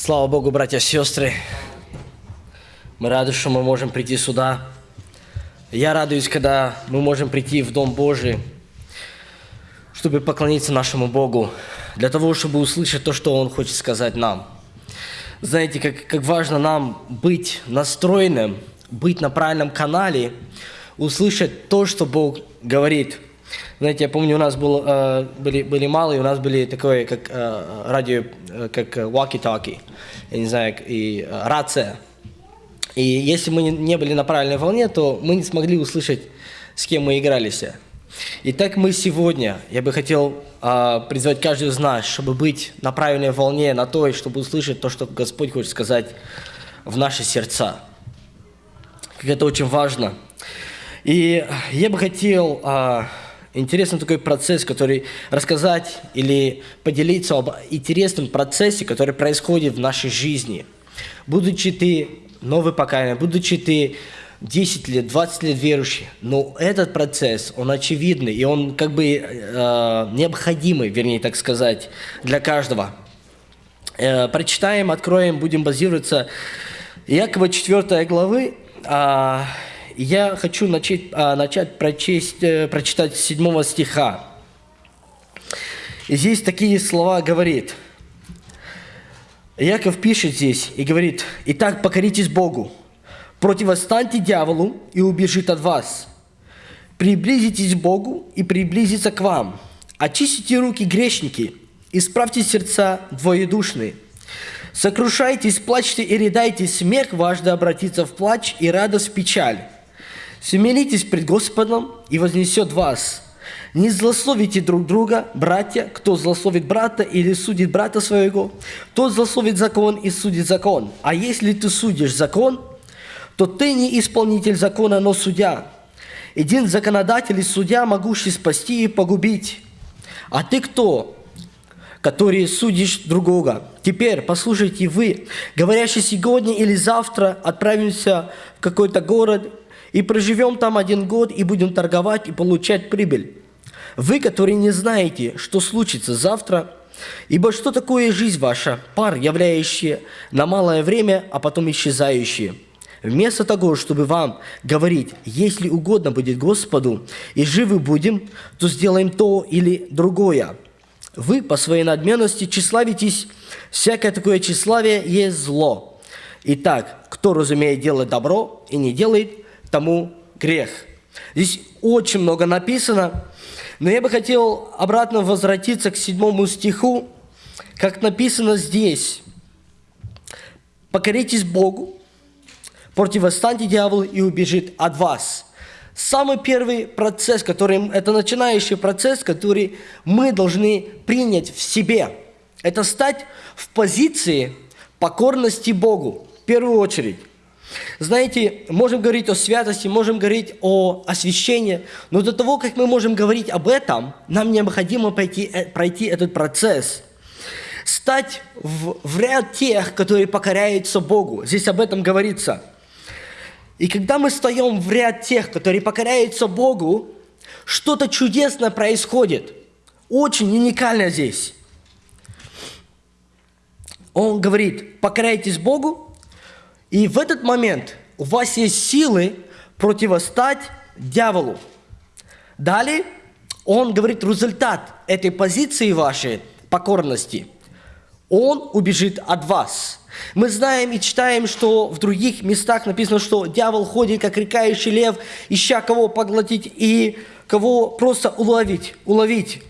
Слава Богу, братья и сестры. Мы рады, что мы можем прийти сюда. Я радуюсь, когда мы можем прийти в Дом Божий, чтобы поклониться нашему Богу, для того, чтобы услышать то, что Он хочет сказать нам. Знаете, как, как важно нам быть настроенным, быть на правильном канале, услышать то, что Бог говорит – знаете, я помню, у нас был, э, были, были малые, у нас были такое, как э, радио, э, как walkie-talkie, я не знаю, и рация. И если мы не были на правильной волне, то мы не смогли услышать, с кем мы игрались. И так мы сегодня, я бы хотел призвать каждого из нас, чтобы быть на правильной волне, на той, чтобы услышать то, что Господь хочет сказать в наши сердца. Как это очень важно. И я бы хотел... интересный такой процесс, который рассказать или поделиться об интересном процессе, который происходит в нашей жизни. Будучи ты новый покаянный, будучи ты 10 лет, 20 лет верующий, но этот процесс, он очевидный, и он как бы э, необходимый, вернее так сказать, для каждого. Э, прочитаем, откроем, будем базироваться Якова 4 главы, э, я хочу начать, а, начать прочесть, э, прочитать с 7 стиха. И здесь такие слова говорит. Яков пишет здесь и говорит, «Итак, покоритесь Богу, противостаньте дьяволу, и убежит от вас. Приблизитесь к Богу, и приблизится к вам. Очистите руки грешники, исправьте сердца двоедушные. Сокрушайтесь, плачьте и рыдайте, смех ваш да обратится в плач и радость в печаль. Смиритесь пред Господом и вознесет вас. Не злословите друг друга, братья, кто злословит брата или судит брата своего, тот злословит закон и судит закон. А если ты судишь закон, то ты не исполнитель закона, но судья. Один законодатель и судья, могущий спасти и погубить. А ты кто, который судишь другого? Теперь послушайте вы, говорящий сегодня или завтра отправимся в какой-то город и проживем там один год, и будем торговать и получать прибыль. Вы, которые не знаете, что случится завтра, ибо что такое жизнь ваша, пар, являющий на малое время, а потом исчезающий. Вместо того, чтобы вам говорить, если угодно будет Господу, и живы будем, то сделаем то или другое. Вы по своей надменности тщеславитесь, всякое такое тщеславие есть зло. Итак, кто разумеет делать добро и не делает, тому грех. Здесь очень много написано, но я бы хотел обратно возвратиться к седьмому стиху, как написано здесь. «Покоритесь Богу, противостаньте дьяволу и убежит от вас». Самый первый процесс, который, это начинающий процесс, который мы должны принять в себе, это стать в позиции покорности Богу, в первую очередь. Знаете, можем говорить о святости, можем говорить о освящении, но до того, как мы можем говорить об этом, нам необходимо пройти, э, пройти этот процесс. Стать в, в ряд тех, которые покоряются Богу. Здесь об этом говорится. И когда мы встаем в ряд тех, которые покоряются Богу, что-то чудесное происходит. Очень уникально здесь. Он говорит, покоряйтесь Богу, и в этот момент у вас есть силы противостать дьяволу. Далее он говорит результат этой позиции вашей покорности. Он убежит от вас. Мы знаем и читаем, что в других местах написано, что дьявол ходит, как рекающий лев, ища кого поглотить и кого просто уловить, уловить.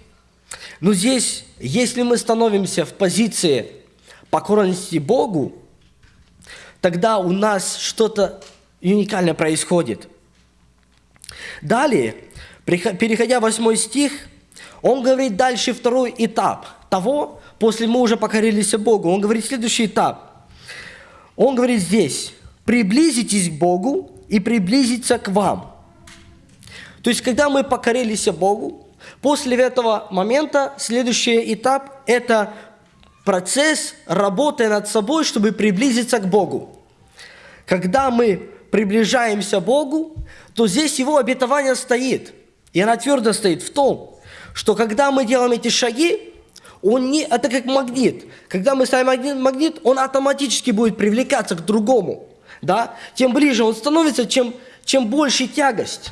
Но здесь, если мы становимся в позиции покорности Богу, тогда у нас что-то уникальное происходит. Далее, переходя в 8 стих, он говорит дальше второй этап того, после мы уже покорились Богу. Он говорит следующий этап. Он говорит здесь, приблизитесь к Богу и приблизиться к вам. То есть, когда мы покорились Богу, после этого момента следующий этап – это процесс работы над собой, чтобы приблизиться к Богу. Когда мы приближаемся к Богу, то здесь Его обетование стоит. И она твердо стоит в том, что когда мы делаем эти шаги, он не, это как магнит. Когда мы ставим магнит, магнит, он автоматически будет привлекаться к другому. Да? Тем ближе он становится, чем, чем больше тягость.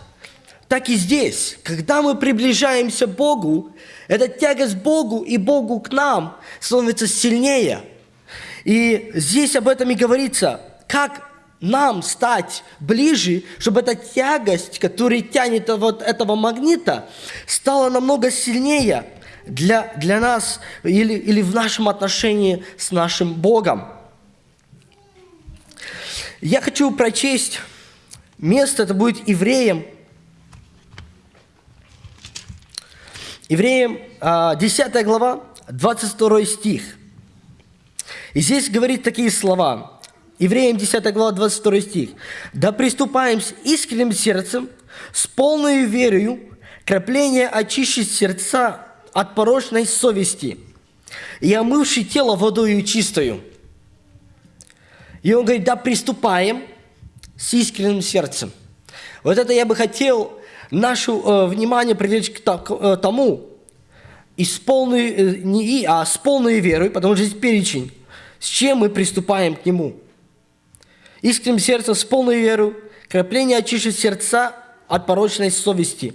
Так и здесь, когда мы приближаемся к Богу, эта тягость к Богу и Богу к нам становится сильнее. И здесь об этом и говорится, как нам стать ближе, чтобы эта тягость, которая тянет вот этого магнита, стала намного сильнее для, для нас или, или в нашем отношении с нашим Богом. Я хочу прочесть место, это будет Евреям, Евреям 10 а, глава, 22 стих. И здесь говорит такие слова. Евреям 10 глава, 22 стих. «Да приступаем с искренним сердцем, с полной верою, крапление очищить сердца от порочной совести и омывший тело водою чистою». И он говорит, да приступаем с искренним сердцем. Вот это я бы хотел наше э, внимание привлечь к, э, тому, и с полной, э, не и, а с полной верой, потому что здесь перечень, с чем мы приступаем к Нему. Искренним сердцем, с полной верой, крапление очищит сердца от порочной совести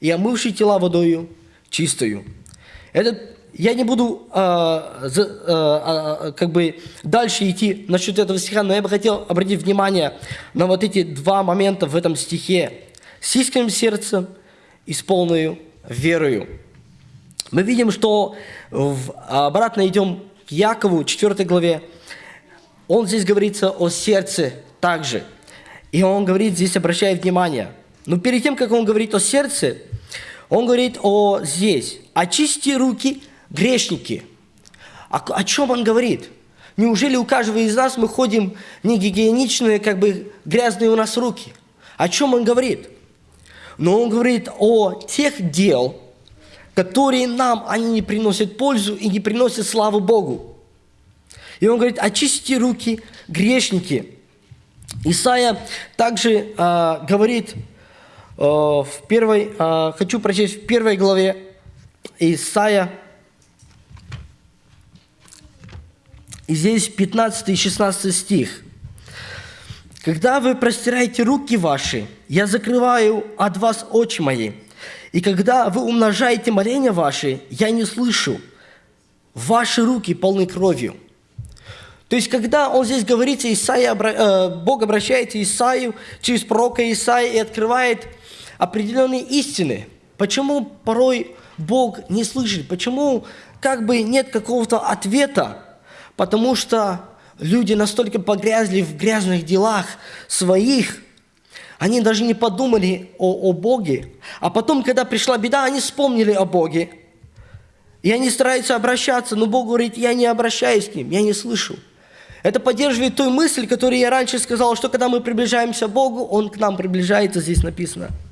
и омывший тела водою чистою. Этот я не буду э, за, э, э, как бы дальше идти насчет этого стиха, но я бы хотел обратить внимание на вот эти два момента в этом стихе с искренним сердцем и с полной верою. Мы видим, что в, обратно идем к Якову, 4 главе. Он здесь говорится о сердце также. И он говорит, здесь обращает внимание. Но перед тем, как он говорит о сердце, он говорит о здесь. Очисти руки, грешники. О, о чем он говорит? Неужели у каждого из нас мы ходим не гигиеничные, как бы грязные у нас руки? О чем он говорит? но он говорит о тех дел, которые нам, они не приносят пользу и не приносят славу Богу. И он говорит, очистите руки, грешники. Исайя также э, говорит в первой, э, хочу прочесть в первой главе Исайя, и здесь 15 и 16 стих. Когда вы простираете руки ваши, я закрываю от вас очи мои. И когда вы умножаете моления ваши, я не слышу. Ваши руки полны кровью. То есть, когда он здесь говорит, Исаия, э, Бог обращается Исаию через пророка Исаия и открывает определенные истины. Почему порой Бог не слышит? Почему как бы нет какого-то ответа? Потому что Люди настолько погрязли в грязных делах своих, они даже не подумали о, о Боге. А потом, когда пришла беда, они вспомнили о Боге. И они стараются обращаться, но Бог говорит, я не обращаюсь к ним, я не слышу. Это поддерживает той мысль, которую я раньше сказал, что когда мы приближаемся к Богу, Он к нам приближается, здесь написано –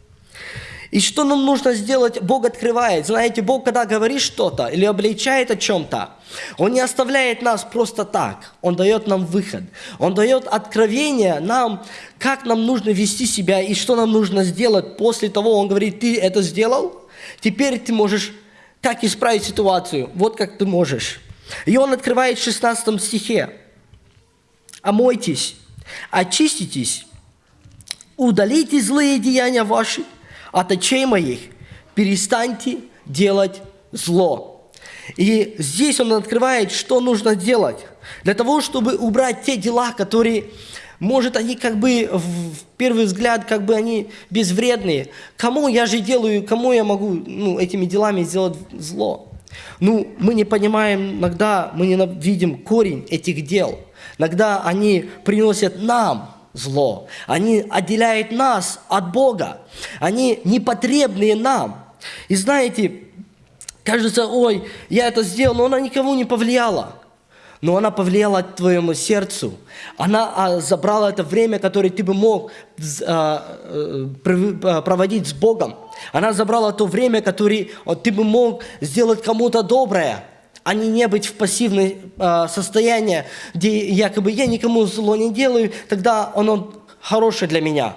и что нам нужно сделать? Бог открывает. Знаете, Бог, когда говорит что-то или обличает о чем-то, Он не оставляет нас просто так. Он дает нам выход. Он дает откровение нам, как нам нужно вести себя и что нам нужно сделать. После того Он говорит, ты это сделал, теперь ты можешь как исправить ситуацию. Вот как ты можешь. И Он открывает в 16 стихе. «Омойтесь, очиститесь, удалите злые деяния ваши, от очей моих перестаньте делать зло. И здесь он открывает, что нужно делать. Для того, чтобы убрать те дела, которые, может, они как бы в первый взгляд, как бы они безвредные. Кому я же делаю, кому я могу ну, этими делами сделать зло? Ну, мы не понимаем, иногда мы не видим корень этих дел. Иногда они приносят нам зло. Они отделяют нас от Бога. Они непотребные нам. И знаете, кажется, ой, я это сделал, но она никого не повлияла. Но она повлияла твоему сердцу. Она а, забрала это время, которое ты бы мог а, а, проводить с Богом. Она забрала то время, которое ты бы мог сделать кому-то доброе а не не быть в пассивном э, состоянии, где якобы я никому зло не делаю, тогда оно хорошее для меня.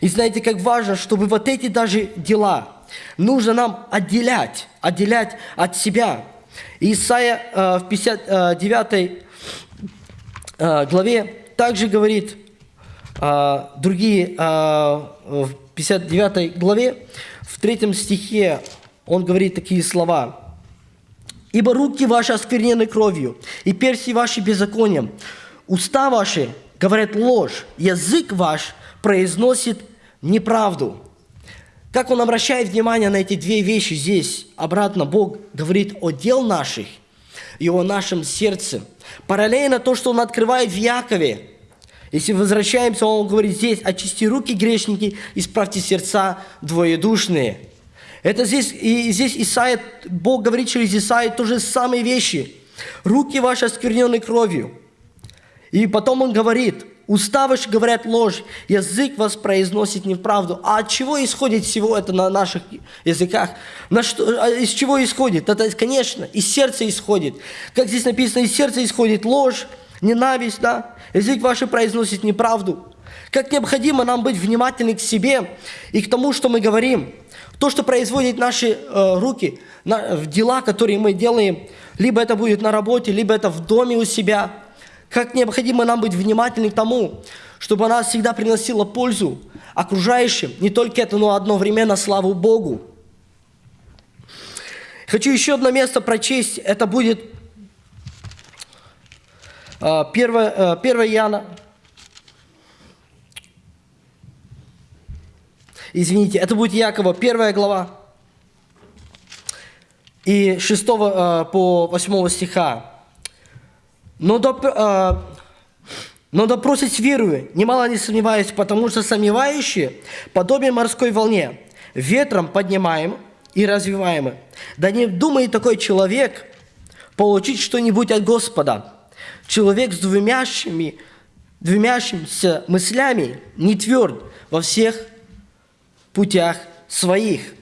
И знаете, как важно, чтобы вот эти даже дела нужно нам отделять, отделять от себя. Исайя э, в 59 э, главе также говорит э, другие, в 59 главе, в третьем стихе он говорит такие слова. «Ибо руки ваши осквернены кровью, и перси ваши беззаконием. Уста ваши говорят ложь, язык ваш произносит неправду». Как он обращает внимание на эти две вещи здесь? Обратно Бог говорит о дел наших и о нашем сердце. Параллельно то, что он открывает в Якове. Если возвращаемся, он говорит здесь, очисти руки грешники, исправьте сердца двоедушные. Это здесь, и здесь Исаия, Бог говорит через Исаия то же самые вещи. Руки ваши осквернены кровью. И потом он говорит, Уста ваши говорят ложь, язык вас произносит неправду. А от чего исходит всего это на наших языках? На что, а из чего исходит? Это, конечно, из сердца исходит. Как здесь написано, из сердца исходит ложь, ненависть, да? Язык ваш произносит неправду. Как необходимо нам быть внимательны к себе и к тому, что мы говорим. То, что производит наши э, руки, на, дела, которые мы делаем, либо это будет на работе, либо это в доме у себя – как необходимо нам быть внимательны к тому, чтобы она всегда приносила пользу окружающим, не только это, но одновременно славу Богу. Хочу еще одно место прочесть, это будет 1, 1 Иоанна, извините, это будет Якова, 1 глава, и 6 э, по 8 стиха. Но, доп, э, но допросить верую, немало не сомневаюсь, потому что сомневающие, подобие морской волне, ветром поднимаем и развиваемы. Да не думает такой человек получить что-нибудь от Господа. Человек с двумящими, двумящимся мыслями не тверд во всех путях своих.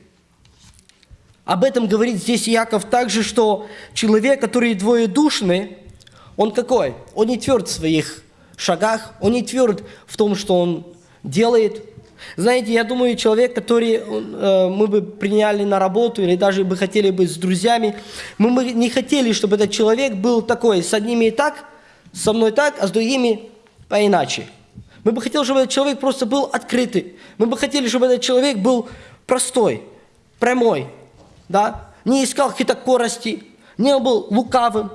Об этом говорит здесь Яков также, что человек, который двоедушный, он какой? Он не тверд в своих шагах, он не тверд в том, что он делает. Знаете, я думаю, человек, который э, мы бы приняли на работу или даже бы хотели быть с друзьями, мы бы не хотели, чтобы этот человек был такой, с одними и так, со мной так, а с другими поиначе. Мы бы хотели, чтобы этот человек просто был открытый. Мы бы хотели, чтобы этот человек был простой, прямой, да? не искал какие-то корости, не был лукавым,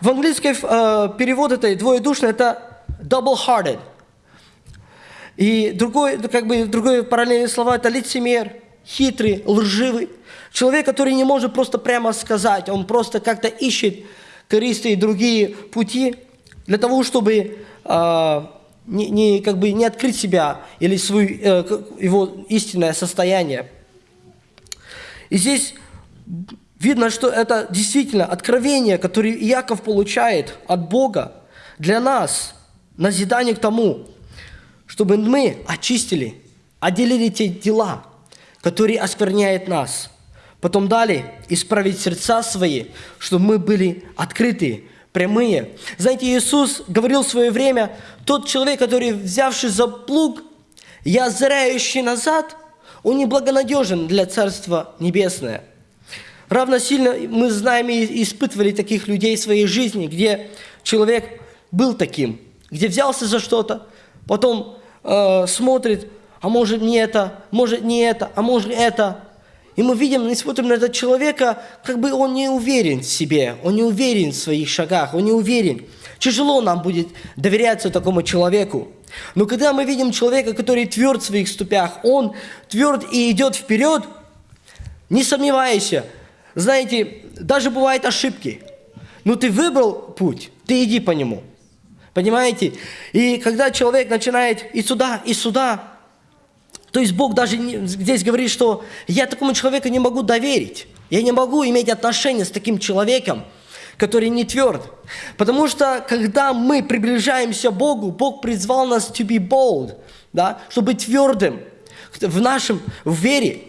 в английском э, перевод этой двоедушной это double-hearted. И другой, как бы, другое параллельное слово это лицемер, хитрый, лживый. Человек, который не может просто прямо сказать, он просто как-то ищет корыстные другие пути для того, чтобы э, не, не, как бы не открыть себя или свою, э, его истинное состояние. И здесь Видно, что это действительно откровение, которое Иаков получает от Бога для нас, назидание к тому, чтобы мы очистили, отделили те дела, которые оскверняют нас. Потом далее исправить сердца свои, чтобы мы были открыты, прямые. Знаете, Иисус говорил в свое время, тот человек, который, взявший за плуг, я озирающий назад, он неблагонадежен для Царства Небесное – Равносильно мы знаем и испытывали таких людей в своей жизни, где человек был таким, где взялся за что-то, потом э, смотрит, а может не это, может не это, а может это. И мы видим, мы смотрим на этого человека, как бы он не уверен в себе, он не уверен в своих шагах, он не уверен. Тяжело нам будет доверяться такому человеку. Но когда мы видим человека, который тверд в своих ступях, он тверд и идет вперед, не сомневайся, знаете, даже бывают ошибки. Но ты выбрал путь, ты иди по нему. Понимаете? И когда человек начинает и сюда, и сюда, то есть Бог даже здесь говорит, что я такому человеку не могу доверить. Я не могу иметь отношения с таким человеком, который не тверд. Потому что, когда мы приближаемся к Богу, Бог призвал нас to be bold, да, чтобы быть твердым в нашем в вере.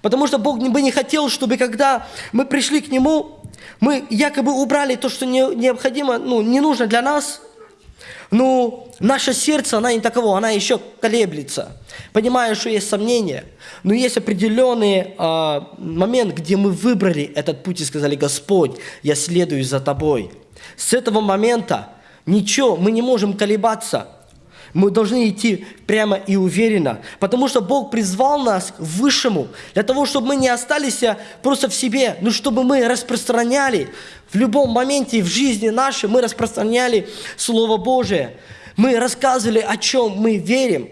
Потому что Бог бы не хотел, чтобы когда мы пришли к Нему, мы якобы убрали то, что не, необходимо, ну, не нужно для нас. Ну, наше сердце, она не таково, она еще колеблется. Понимаю, что есть сомнения, но есть определенный э, момент, где мы выбрали этот путь и сказали, Господь, я следую за Тобой. С этого момента ничего, мы не можем колебаться. Мы должны идти прямо и уверенно, потому что Бог призвал нас к высшему, для того, чтобы мы не остались просто в себе, но чтобы мы распространяли в любом моменте в жизни нашей, мы распространяли Слово Божие. Мы рассказывали, о чем мы верим.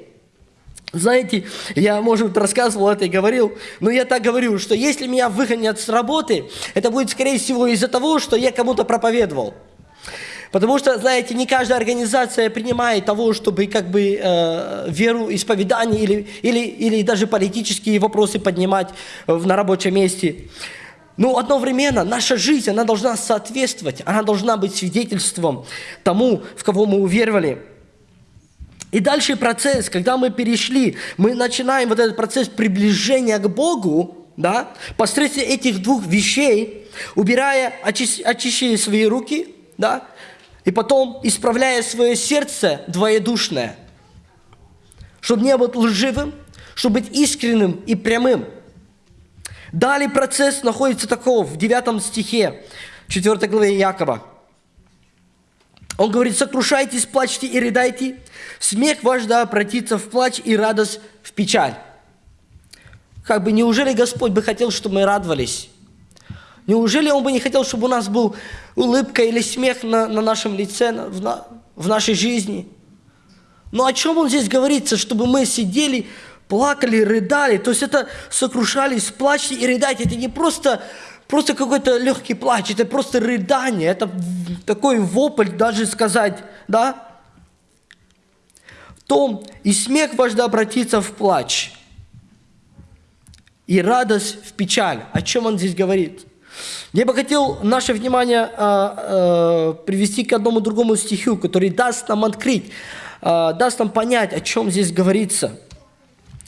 Знаете, я, может рассказывал это и говорил, но я так говорю, что если меня выгонят с работы, это будет, скорее всего, из-за того, что я кому-то проповедовал. Потому что, знаете, не каждая организация принимает того, чтобы как бы э, веру, исповедание или, или, или даже политические вопросы поднимать в, на рабочем месте. Но одновременно наша жизнь, она должна соответствовать, она должна быть свидетельством тому, в кого мы уверовали. И дальше процесс, когда мы перешли, мы начинаем вот этот процесс приближения к Богу, да, посредством этих двух вещей, убирая, очищая свои руки, да, и потом исправляя свое сердце двоедушное, чтобы не быть лживым, чтобы быть искренним и прямым. Далее процесс находится такого в 9 стихе 4 главе Якова. Он говорит, сокрушайтесь, плачьте и рыдайте, смех ваш да обратится в плач и радость в печаль. Как бы неужели Господь бы хотел, чтобы мы радовались? Неужели Он бы не хотел, чтобы у нас был улыбка или смех на, на нашем лице, на, в, на, в нашей жизни? Но о чем Он здесь говорится? Чтобы мы сидели, плакали, рыдали. То есть это сокрушались, плачьте и рыдайте. Это не просто, просто какой-то легкий плач, это просто рыдание. Это такой вопль даже сказать, да? том и смех ваш да обратится в плач, и радость в печаль. О чем он здесь говорит? Я бы хотел наше внимание а, а, привести к одному другому стиху, который даст нам открыть, а, даст нам понять, о чем здесь говорится.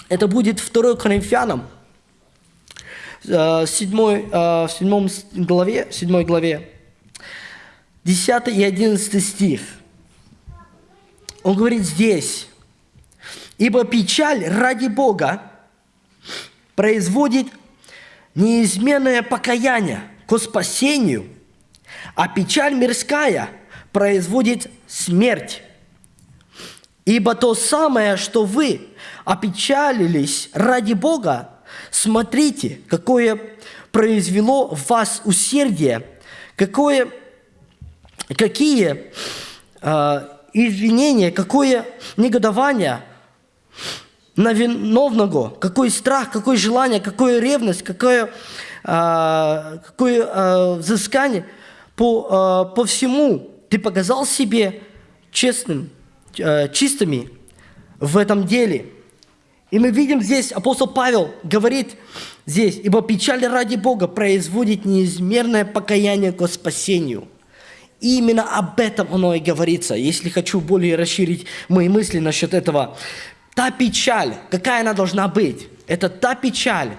Это будет 2 Коринфянам, 7, 7 главе, 7 главе, 10 и 11 стих. Он говорит здесь, «Ибо печаль ради Бога производит неизменное покаяние к спасению, а печаль мирская производит смерть. Ибо то самое, что вы опечалились ради Бога, смотрите, какое произвело в вас усердие, какое, какие э, извинения, какое негодование – на виновного, какой страх, какое желание, какое ревность, какое, а, какое а, взыскание по, а, по всему ты показал себе честным, а, чистыми в этом деле. И мы видим здесь, апостол Павел говорит здесь, «Ибо печаль ради Бога производит неизмерное покаяние к спасению». И именно об этом оно и говорится. Если хочу более расширить мои мысли насчет этого, Та печаль, какая она должна быть, это та печаль,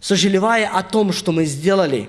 сожалевая о том, что мы сделали.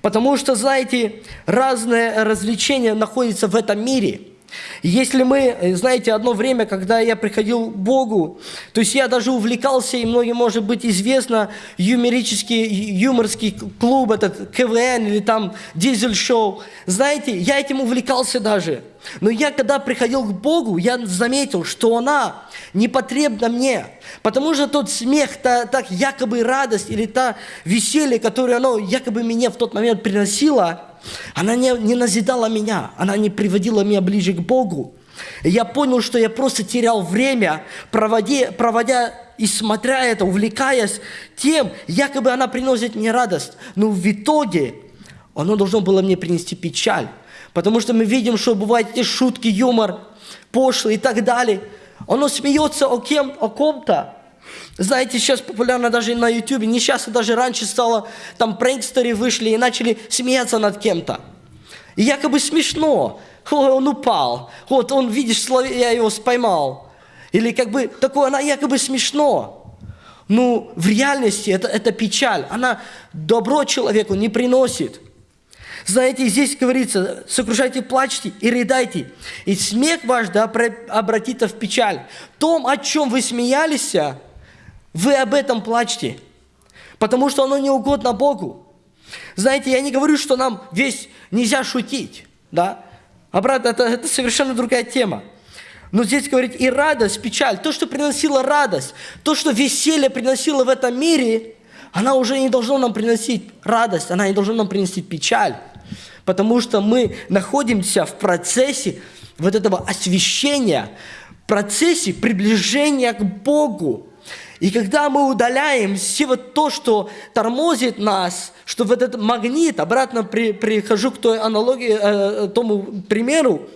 Потому что, знаете, разные развлечения находятся в этом мире – если мы, э, знаете, одно время, когда я приходил к Богу, то есть я даже увлекался, и многим может быть известно, юморический, юморский клуб, этот КВН или там дизель-шоу. Знаете, я этим увлекался даже. Но я, когда приходил к Богу, я заметил, что она не потребна мне. Потому что тот смех, та, та якобы радость или та веселье, которое оно якобы мне в тот момент приносило – она не, не назидала меня, она не приводила меня ближе к Богу. И я понял, что я просто терял время, проводя, проводя и смотря это, увлекаясь тем, якобы она приносит мне радость. Но в итоге оно должно было мне принести печаль. Потому что мы видим, что бывают эти шутки, юмор, пошлый и так далее. Оно смеется о, кем, о ком-то, знаете, сейчас популярно даже на YouTube, не сейчас, а даже раньше стало, там прэнкстеры вышли и начали смеяться над кем-то. И якобы смешно. Ой, он упал. Вот он, видишь, я его споймал. Или как бы такое, она якобы смешно. Ну, в реальности это, это печаль. Она добро человеку не приносит. Знаете, здесь говорится, сокрушайте, плачьте и рыдайте, и смех ваш да обратится в печаль. Том, о чем вы смеялись, вы об этом плачьте, потому что оно не угодно Богу. Знаете, я не говорю, что нам весь нельзя шутить, да? Обратно, это, это совершенно другая тема. Но здесь говорит и радость, печаль. То, что приносило радость, то, что веселье приносило в этом мире, она уже не должна нам приносить радость, она не должна нам принести печаль. Потому что мы находимся в процессе вот этого освящения, процессе приближения к Богу. И когда мы удаляем все вот то, что тормозит нас, что вот этот магнит, обратно при, прихожу к той аналогии, э, тому примеру,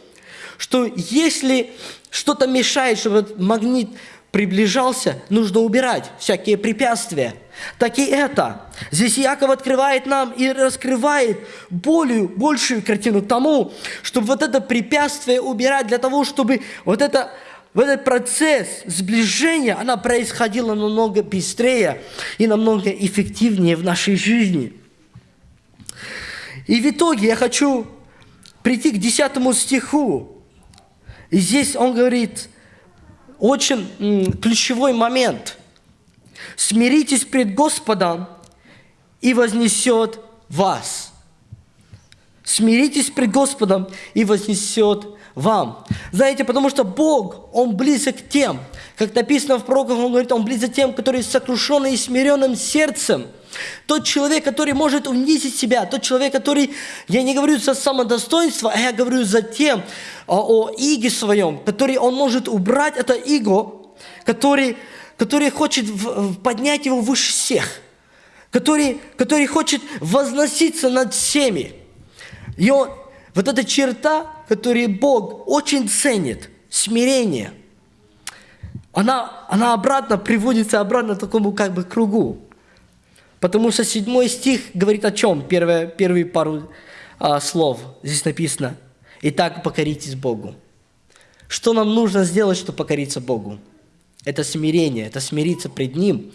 что если что-то мешает, чтобы этот магнит приближался, нужно убирать всякие препятствия. Так и это. Здесь Яков открывает нам и раскрывает более, большую картину тому, чтобы вот это препятствие убирать для того, чтобы вот это в этот процесс сближения, она происходила намного быстрее и намного эффективнее в нашей жизни. И в итоге я хочу прийти к 10 стиху. И здесь он говорит очень ключевой момент. «Смиритесь пред Господом, и вознесет вас». Смиритесь пред Господом, и вознесет вам. Знаете, потому что Бог, Он близок к тем, как написано в пророках, Он говорит, Он близок к тем, которые сокрушены и смиренным сердцем. Тот человек, который может унизить себя, тот человек, который, я не говорю за самодостоинство, а я говорю за тем, о, о иге своем, который он может убрать это иго, который, который хочет поднять его выше всех, который, который хочет возноситься над всеми. И он, вот эта черта, которую Бог очень ценит, смирение, она, она обратно приводится обратно к такому как бы кругу. Потому что седьмой стих говорит о чем? Первые, первые пару а, слов здесь написано. Итак, покоритесь Богу. Что нам нужно сделать, чтобы покориться Богу? Это смирение, это смириться пред Ним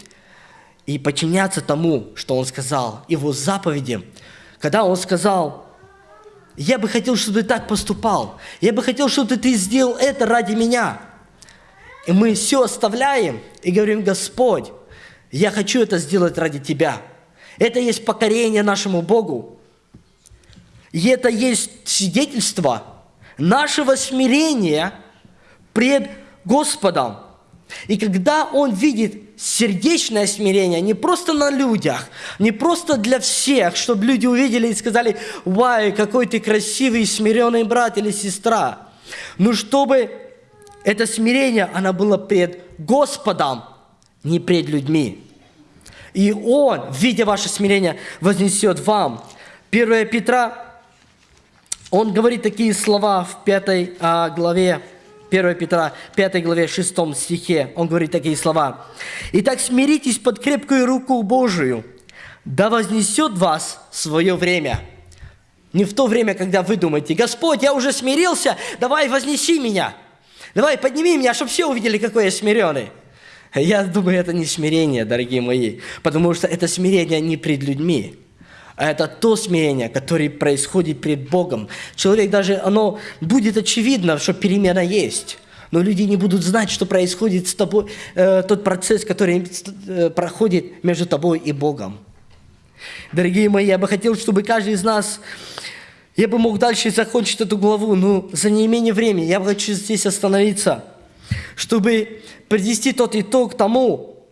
и подчиняться тому, что Он сказал, Его заповедям. Когда Он сказал, я бы хотел, чтобы ты так поступал. Я бы хотел, чтобы ты сделал это ради меня. И мы все оставляем и говорим, Господь, я хочу это сделать ради Тебя. Это есть покорение нашему Богу. И это есть свидетельство нашего смирения пред Господом. И когда Он видит сердечное смирение не просто на людях, не просто для всех, чтобы люди увидели и сказали, «Вай, какой ты красивый, смиренный брат или сестра», но чтобы это смирение, оно было пред Господом, не пред людьми. И Он, видя ваше смирение, вознесет вам. 1 Петра, он говорит такие слова в пятой а, главе 1 Петра 5 главе 6 стихе, он говорит такие слова. «Итак, смиритесь под крепкую руку Божию, да вознесет вас свое время». Не в то время, когда вы думаете, «Господь, я уже смирился, давай вознеси меня, давай подними меня, чтобы все увидели, какой я смиренный». Я думаю, это не смирение, дорогие мои, потому что это смирение не пред людьми, а это то смирение, которое происходит пред Богом. Человек даже, оно будет очевидно, что перемена есть. Но люди не будут знать, что происходит с тобой, э, тот процесс, который э, проходит между тобой и Богом. Дорогие мои, я бы хотел, чтобы каждый из нас, я бы мог дальше закончить эту главу, но за неимение времени я бы хочу здесь остановиться, чтобы привести тот итог тому,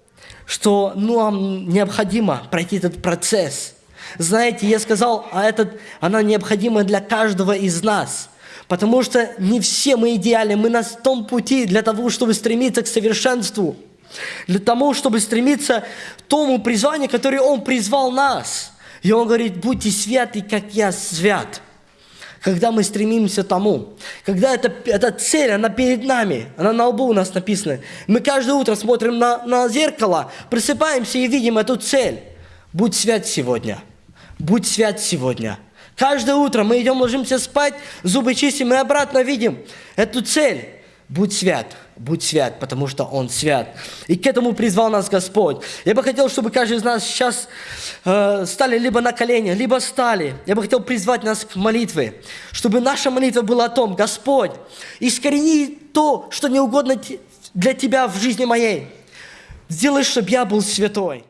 что нам необходимо пройти этот процесс – знаете, я сказал, а этот, она необходима для каждого из нас. Потому что не все мы идеальны, мы на том пути для того, чтобы стремиться к совершенству. Для того, чтобы стремиться к тому призванию, которое Он призвал нас. И Он говорит, будьте святы, как я свят. Когда мы стремимся к тому, когда эта, эта цель, она перед нами, она на лбу у нас написана. Мы каждое утро смотрим на, на зеркало, просыпаемся и видим эту цель. Будь свят сегодня – Будь свят сегодня. Каждое утро мы идем, ложимся спать, зубы чистим и обратно видим эту цель. Будь свят, будь свят, потому что Он свят. И к этому призвал нас Господь. Я бы хотел, чтобы каждый из нас сейчас э, стали либо на колени, либо стали. Я бы хотел призвать нас к молитве, чтобы наша молитва была о том, Господь, искорени то, что не угодно для Тебя в жизни моей. Сделай, чтобы я был святой.